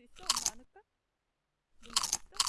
수 있어? 엄마 안을까? 문 뭐 맛있어?